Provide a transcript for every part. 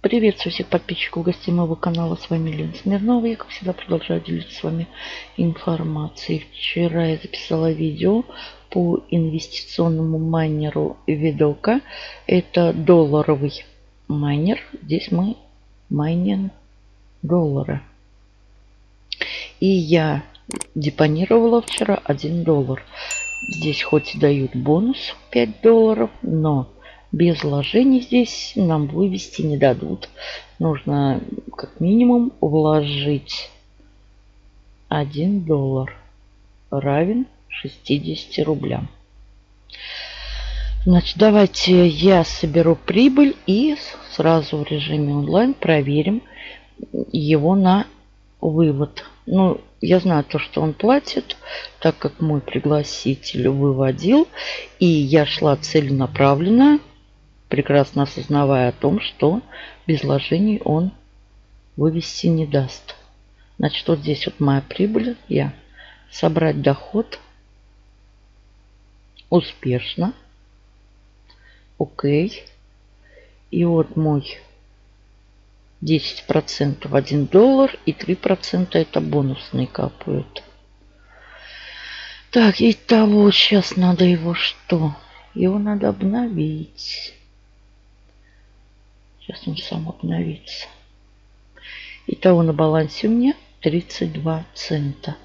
Приветствую всех подписчиков гостей моего канала. С вами Лена Смирнова. Я, как всегда, продолжаю делиться с вами информацией. Вчера я записала видео по инвестиционному майнеру Видока. Это долларовый майнер. Здесь мы майним доллары. И я депонировала вчера 1 доллар. Здесь хоть и дают бонус 5 долларов, но без вложений здесь нам вывести не дадут. Нужно как минимум вложить 1 доллар равен 60 рублям. Значит, давайте я соберу прибыль и сразу в режиме онлайн проверим его на вывод. Ну, я знаю то, что он платит, так как мой пригласитель выводил. И я шла целенаправленно прекрасно осознавая о том, что без вложений он вывести не даст. Значит, вот здесь вот моя прибыль. Я собрать доход. Успешно. Окей. И вот мой 10% 1 доллар и 3% это бонусные капают. Так, и того сейчас надо его что? Его надо обновить. Сейчас он сам обновится. Итого на балансе у меня 32 цента.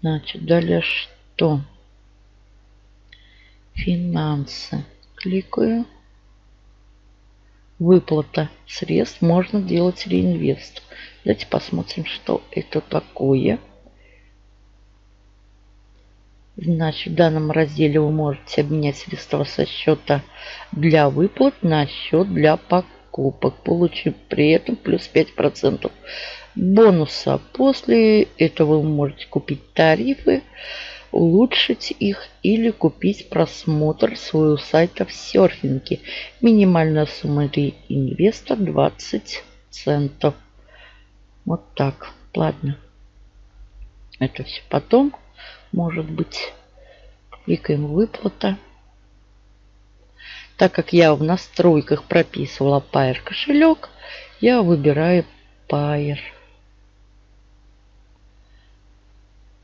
Значит, далее что? Финансы. Кликаю. Выплата средств. Можно делать реинвест. Давайте посмотрим, что это такое. Значит, в данном разделе вы можете обменять средства со счета для выплат на счет для покупок, получив при этом плюс 5% бонуса. После этого вы можете купить тарифы, улучшить их или купить просмотр своего сайта в серфинге. Минимальная сумма инвестор 20 центов. Вот так. Ладно. Это все потом может быть. Кликаем выплата. Так как я в настройках прописывала Pair кошелек, я выбираю Pair.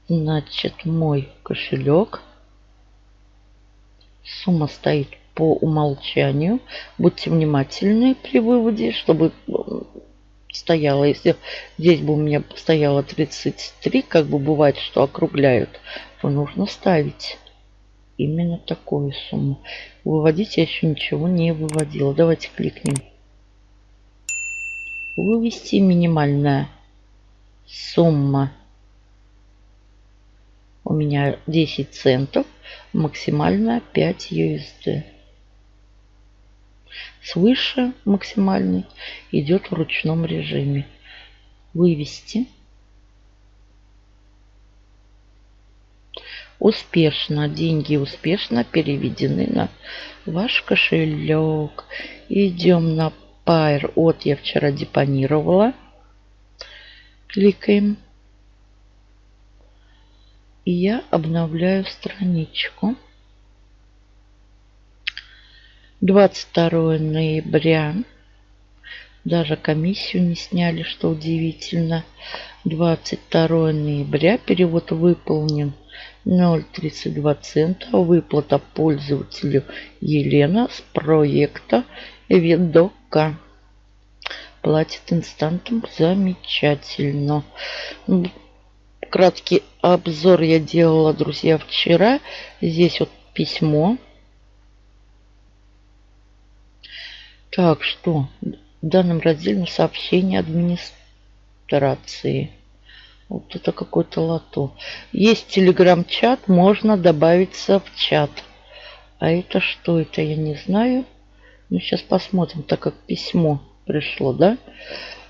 Значит, мой кошелек. Сумма стоит по умолчанию. Будьте внимательны при выводе, чтобы стояло. Если здесь бы у меня стояло 33, как бы бывает, что округляют, то нужно ставить именно такую сумму. Выводить я еще ничего не выводила. Давайте кликнем. Вывести минимальная сумма. У меня 10 центов. Максимальная 5 USD свыше максимальный идет в ручном режиме. Вывести. Успешно. Деньги успешно переведены на ваш кошелек. Идем на Pair. Вот я вчера депонировала. Кликаем. И я обновляю страничку. 22 ноября. Даже комиссию не сняли, что удивительно. 22 ноября. Перевод выполнен 0,32 цента. Выплата пользователю Елена с проекта Ведока. Платит инстантом. Замечательно. Краткий обзор я делала, друзья, вчера. Здесь вот письмо Так, что? В данном разделе сообщение администрации. Вот это какой-то лото. Есть телеграм-чат, можно добавиться в чат. А это что? Это я не знаю. Ну, сейчас посмотрим, так как письмо пришло, да?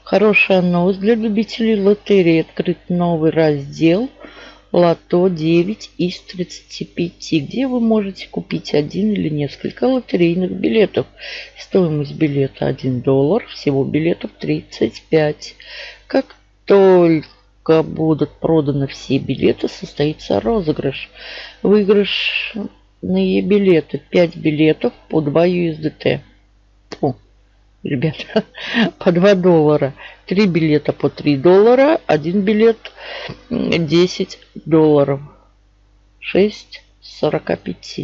Хорошая новость для любителей лотереи. Открыт новый раздел лото 9 из 35, где вы можете купить один или несколько лотерейных билетов. Стоимость билета 1 доллар, всего билетов 35. Как только будут проданы все билеты, состоится розыгрыш. Выигрышные билеты 5 билетов по 2 USDT. Ребята, по 2 доллара. Три билета по 3 доллара, один билет 10 долларов. 6 45.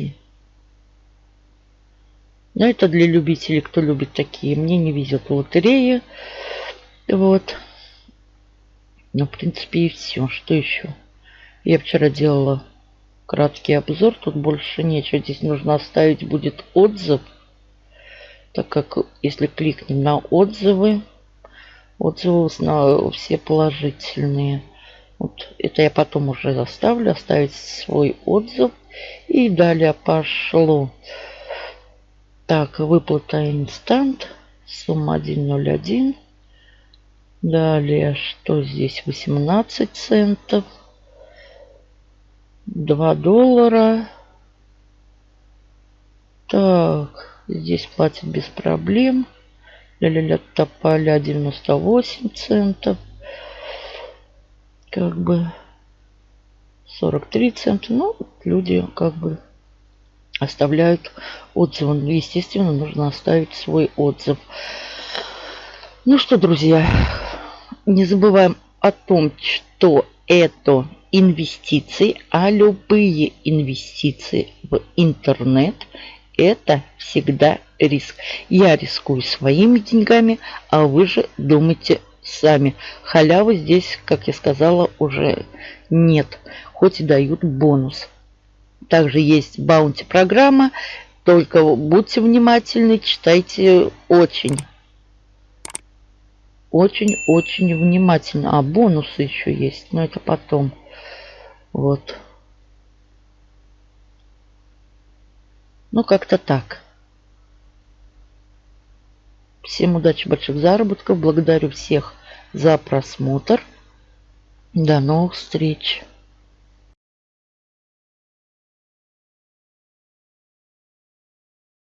Но это для любителей, кто любит такие. Мне не везет лотереи. Вот. Ну, в принципе, и все. Что еще? Я вчера делала краткий обзор. Тут больше нечего. Здесь нужно оставить будет отзыв. Так как если кликнем на отзывы, отзывы все положительные. Вот это я потом уже заставлю оставить свой отзыв. И далее пошло. Так, выплата инстант. Сумма 1.01. Далее, что здесь? 18 центов. 2 доллара. Так, здесь платят без проблем. Ля-ля-ля тополя 98 центов. Как бы 43 цента. Ну, люди как бы оставляют отзывы. Ну, естественно, нужно оставить свой отзыв. Ну что, друзья, не забываем о том, что это инвестиции, а любые инвестиции в интернет это всегда риск. Я рискую своими деньгами, а вы же думайте сами. Халявы здесь, как я сказала, уже нет, хоть и дают бонус. Также есть баунти программа, только будьте внимательны, читайте очень очень-очень внимательно. А бонусы еще есть, но это потом. Вот. Ну, как-то так. Всем удачи, больших заработков. Благодарю всех за просмотр. До новых встреч.